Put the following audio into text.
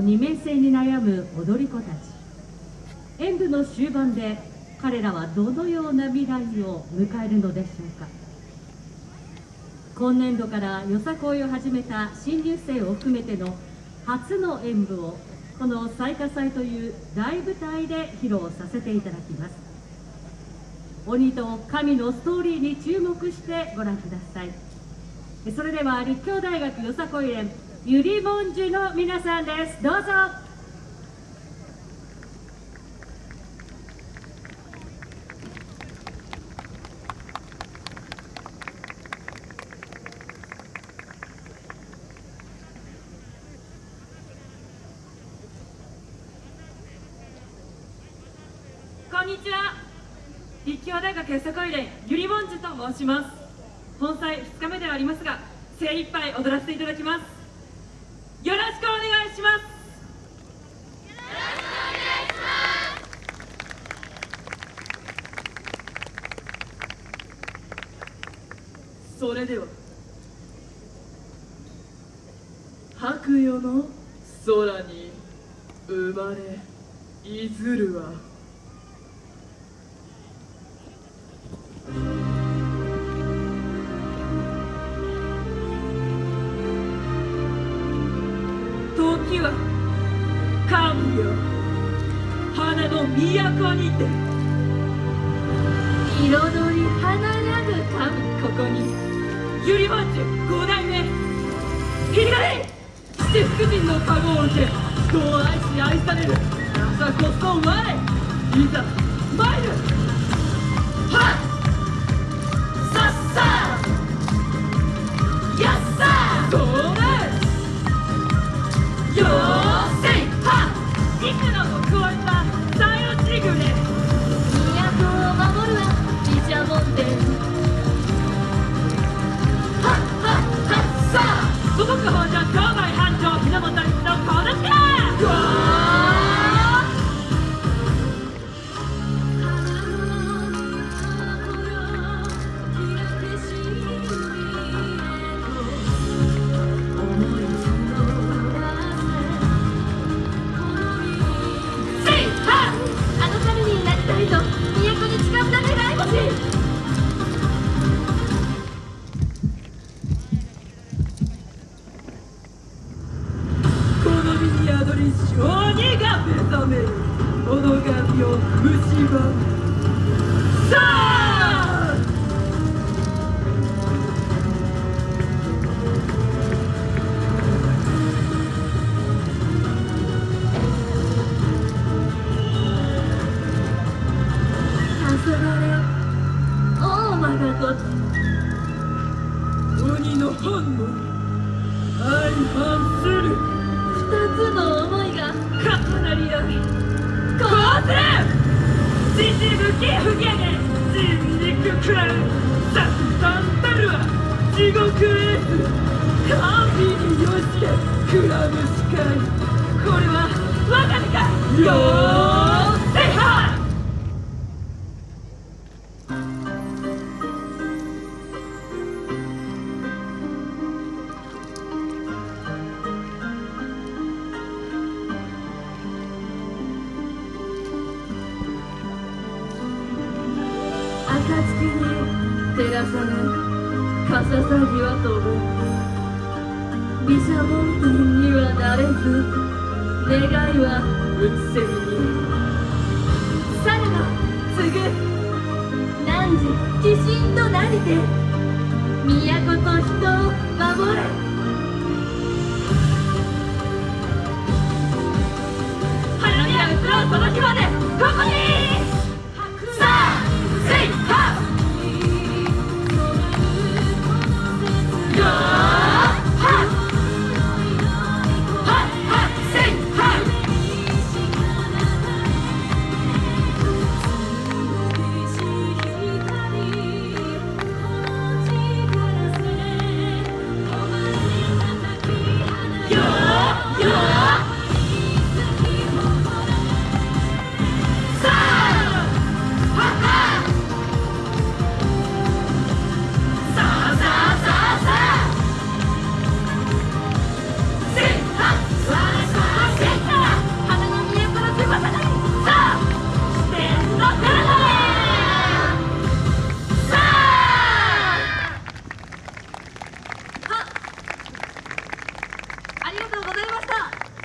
二面性に悩む踊り子たち。演舞の終盤で彼らはどのような未来を迎えるのでしょうか。今年度からよさこいを始めた新入生を含めての初の演舞をこの彩花祭という大舞台で披露させていただきます。鬼と神のストーリーに注目してご覧ください。それでは立教大学よさこい連ゆりもんじゅの皆さんです。どうぞ。こんにちは。立教大学よさこい連ゆりもんじゅと申します。本祭2日目ではありますが精一杯踊らせていただきます。くお願いします。それでは白夜の空に生まれいずるは時は神よ。花の都にて。彩り華やぐ神ここに。ゆりまんじゅう五代目。ひりがれ七福神の籠を受け人を愛し愛される。朝こそ我いざ参るめるこの神を蝕むさあ黄昏大間がごと。鬼の本能。相反する。重なり合いこうせ父向き不下で人肉食らうささんたるは地獄へ神によしけくらむしかいこれは我が身かよに照らされ傘さぎは飛ぶ。毘沙門天にはなれず願いはうつせみに。さらば継ぐ汝鬼神となりて都と人を守れ。ありがとうございました。